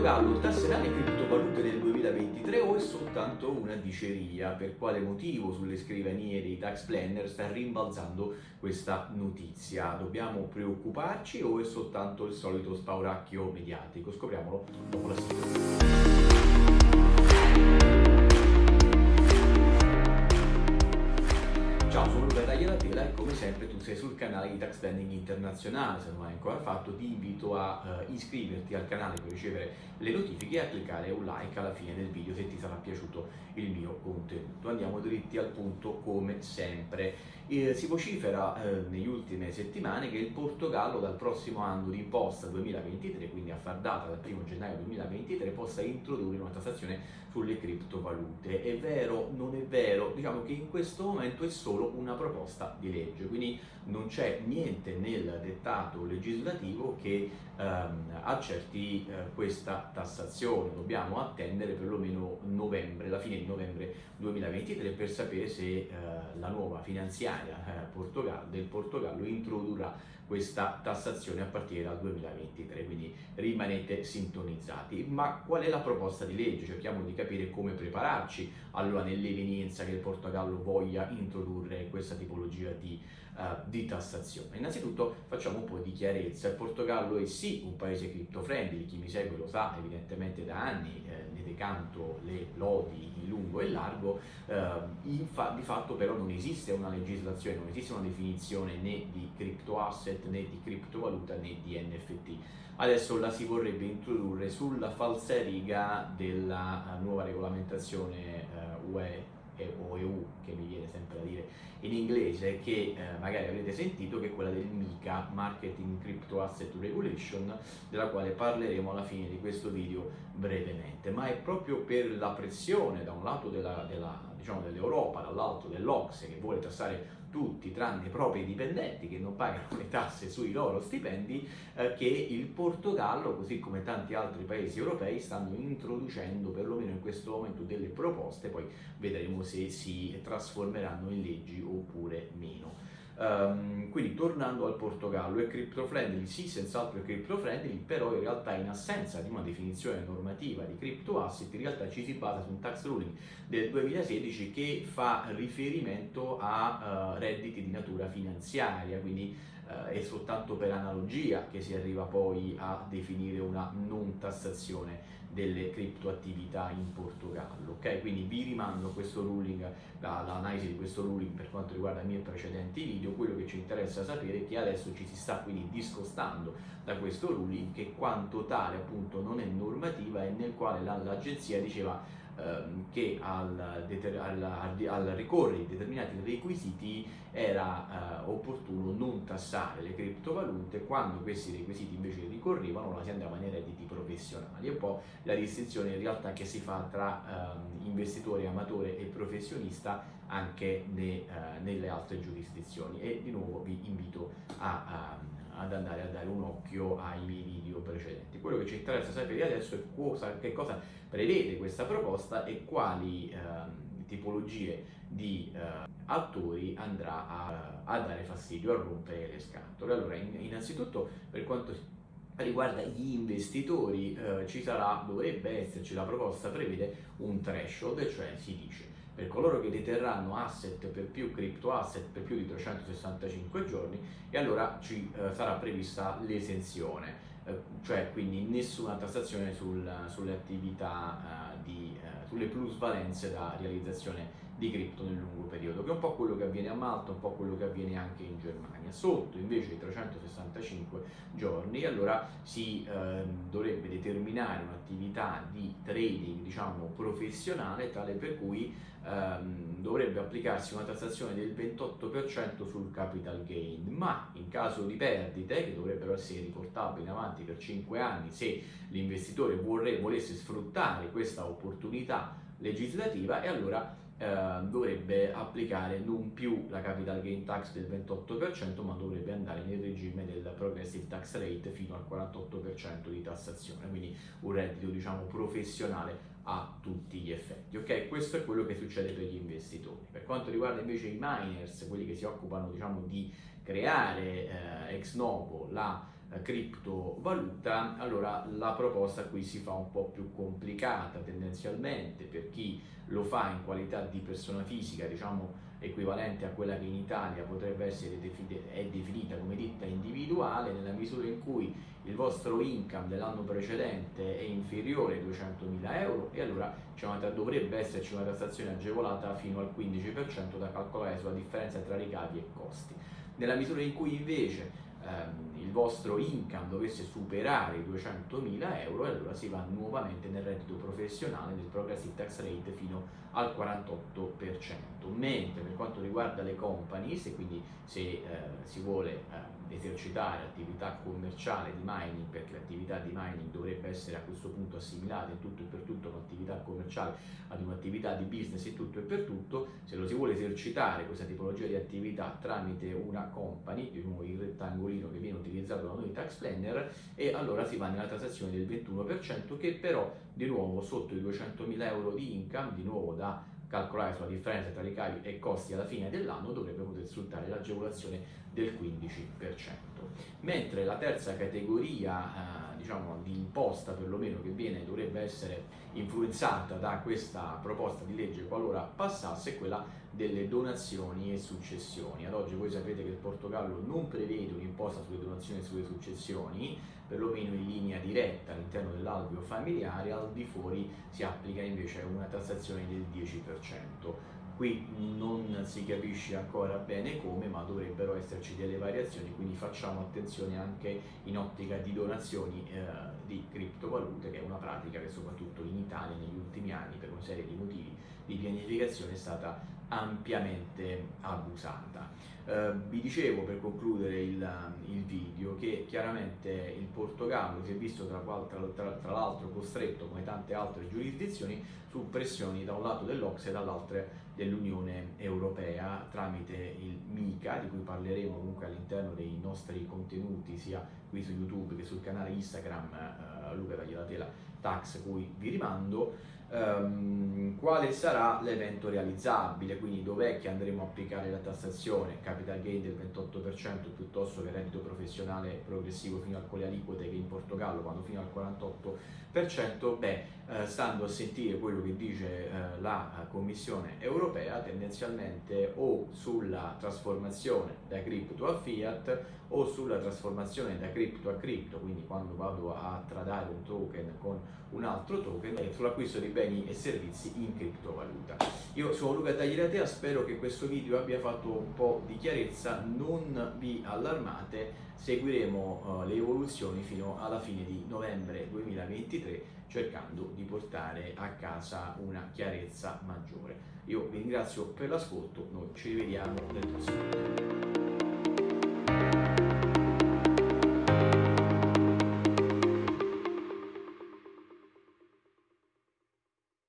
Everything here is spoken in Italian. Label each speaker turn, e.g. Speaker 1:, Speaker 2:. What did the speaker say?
Speaker 1: Portogallo tasserà le criptovalute nel 2023 o è soltanto una diceria? Per quale motivo sulle scrivanie dei tax planner sta rimbalzando questa notizia? Dobbiamo preoccuparci o è soltanto il solito spauracchio mediatico? Scopriamolo dopo la sigla. Sempre tu sei sul canale di Tax Planning Internazionale, se non l'hai ancora fatto ti invito a uh, iscriverti al canale per ricevere le notifiche e a cliccare un like alla fine del video se ti sarà piaciuto il mio contenuto. Andiamo dritti al punto come sempre. Eh, si vocifera eh, negli ultime settimane che il Portogallo dal prossimo anno di imposta 2023, quindi a far data dal 1 gennaio 2023, possa introdurre una tassazione sulle criptovalute. È vero, non è vero? Diciamo che in questo momento è solo una proposta di legge, quindi non c'è niente nel dettato legislativo che ehm, accerti eh, questa tassazione. Dobbiamo attendere perlomeno novembre, la fine di novembre 2023 per sapere se eh, la nuova finanziaria eh, Portogallo, del Portogallo introdurrà questa tassazione a partire dal 2023, quindi rimanete sintonizzati. Ma qual è la proposta di legge? Cerchiamo di capire come prepararci allora nell'evenienza che il Portogallo voglia introdurre questa tipologia di, uh, di tassazione. Innanzitutto facciamo un po' di chiarezza, il Portogallo è sì un paese crypto-friendly, chi mi segue lo sa evidentemente da anni, eh, ne decanto le lodi in lungo e largo, eh, fa di fatto però non esiste una legislazione, non esiste una definizione né di crypto asset né di criptovaluta né di NFT. Adesso la si vorrebbe introdurre sulla falsariga della uh, nuova regolamentazione uh, UE o EU, che mi viene sempre a dire in inglese, che eh, magari avrete sentito, che è quella del MICA, Marketing Crypto Asset Regulation, della quale parleremo alla fine di questo video brevemente. Ma è proprio per la pressione da un lato della, della, diciamo, dell'Europa, dall'altro dell'Ocse, che vuole tassare tutti tranne i propri dipendenti che non pagano le tasse sui loro stipendi, eh, che il Portogallo, così come tanti altri paesi europei, stanno introducendo perlomeno in questo momento delle proposte, poi vedremo se si trasformeranno in leggi oppure meno. Um, quindi tornando al Portogallo, è crypto friendly? Sì, senz'altro è crypto friendly, però in realtà in assenza di una definizione normativa di crypto asset, in realtà ci si basa su un tax ruling del 2016 che fa riferimento a uh, redditi di natura finanziaria, quindi uh, è soltanto per analogia che si arriva poi a definire una non tassazione delle criptoattività in Portogallo. Ok, quindi vi rimando questo ruling, l'analisi di questo ruling per quanto riguarda i miei precedenti video. Quello che ci interessa sapere è che adesso ci si sta quindi discostando da questo ruling che quanto tale appunto non è normativa e nel quale l'agenzia diceva che al, al, al, ricorrere determinati requisiti era eh, opportuno non tassare le criptovalute quando questi requisiti invece ricorrevano la si andava nei redditi professionali. È un po' la distinzione in realtà che si fa tra ehm, investitore amatore e professionista anche ne, eh, nelle altre giurisdizioni. E di nuovo vi invito a, a ad andare a dare un occhio ai miei video precedenti. Quello che ci interessa sapere adesso è cosa, che cosa prevede questa proposta e quali eh, tipologie di eh, attori andrà a, a, dare fastidio, a rompere le scatole. Allora, in, innanzitutto per quanto riguarda gli investitori eh, ci sarà, dovrebbe esserci, la proposta prevede un threshold, cioè si dice per coloro che deterranno asset per più crypto asset per più di 365 giorni e allora ci eh, sarà prevista l'esenzione, eh, cioè quindi nessuna tassazione sul, sulle attività eh, di, eh, sulle plusvalenze da realizzazione di cripto nel lungo periodo, che è un po' quello che avviene a Malta, un po' quello che avviene anche in Germania. Sotto invece i 365 giorni, allora si eh, dovrebbe determinare un'attività di trading, diciamo, professionale, tale per cui ehm, dovrebbe applicarsi una tassazione del 28% sul capital gain, ma in caso di perdite, che dovrebbero essere riportabili in avanti per 5 anni, se l'investitore volesse sfruttare questa opportunità legislativa, e allora eh, dovrebbe applicare non più la capital gain tax del 28% ma dovrebbe andare nel regime del progressive tax rate fino al 48% di tassazione quindi un reddito diciamo professionale a tutti gli effetti ok? Questo è quello che succede per gli investitori. Per quanto riguarda invece i miners quelli che si occupano diciamo di creare eh, ex novo la criptovaluta, allora la proposta qui si fa un po' più complicata tendenzialmente per chi lo fa in qualità di persona fisica, diciamo equivalente a quella che in Italia potrebbe essere definita, come ditta individuale, nella misura in cui il vostro income dell'anno precedente è inferiore ai 200.000 euro e allora una, dovrebbe esserci una tassazione agevolata fino al 15% da calcolare sulla differenza tra ricavi e costi. Nella misura in cui invece ehm, il vostro income dovesse superare i 200.000 euro, allora si va nuovamente nel reddito professionale del progressive tax rate fino al 48%. Mentre per quanto riguarda le companies, e quindi se eh, si vuole eh, esercitare attività commerciale di mining, perché l'attività di mining dovrebbe essere a questo punto assimilata in tutto e per tutto un'attività commerciale ad un'attività di business in tutto e per tutto, se lo si vuole esercitare questa tipologia di attività tramite una company, di nuovo il rettangolino che viene utilizzato da noi tax planner, e allora si va nella tassazione del 21% che però di nuovo sotto i 200.000 euro di income, di nuovo da calcolare sulla differenza tra ricavi e costi alla fine dell'anno dovrebbe poter sfruttare l'agevolazione del 15%. Mentre la terza categoria eh, diciamo, di imposta perlomeno che viene, dovrebbe essere influenzata da questa proposta di legge qualora passasse è quella delle donazioni e successioni. Ad oggi voi sapete che il Portogallo non prevede un'imposta sulle donazioni e sulle successioni, perlomeno in linea diretta all'interno dell'alveo familiare, al di fuori si applica invece una tassazione del 10% qui non si capisce ancora bene come ma dovrebbero esserci delle variazioni quindi facciamo attenzione anche in ottica di donazioni eh, di criptovalute che è una pratica che soprattutto in Italia negli ultimi anni per una serie di motivi di pianificazione è stata ampiamente abusata. Eh, vi dicevo per concludere il, il, video che chiaramente il Portogallo si è visto tra, tra, tra, tra l'altro costretto come tante altre giurisdizioni su pressioni da un lato dell'Ox e dall'altro dell'Unione Europea tramite il MICA di cui parleremo comunque all'interno dei nostri contenuti sia qui su YouTube che sul canale Instagram eh, Luca Tagliatela Tax cui vi rimando um, quale sarà l'evento realizzabile, quindi dov'è che andremo a applicare la tassazione, capital gain del 28% piuttosto che reddito professionale progressivo fino a quelle aliquote che in Portogallo vanno fino al 48%, beh, eh, stando a sentire quello che dice eh, la Commissione europea, tendenzialmente o sulla trasformazione da cripto a fiat o sulla trasformazione da cripto a cripto, quindi quando vado a tradare un token con un altro token, e sull'acquisto di beni e servizi in criptovaluta. Io sono Luca Tagliatea, spero che questo video abbia fatto un po' di chiarezza, non vi allarmate, seguiremo uh, le evoluzioni fino alla fine di novembre 2023 cercando di portare a casa una chiarezza maggiore. Io vi ringrazio per l'ascolto, noi ci rivediamo nel prossimo video.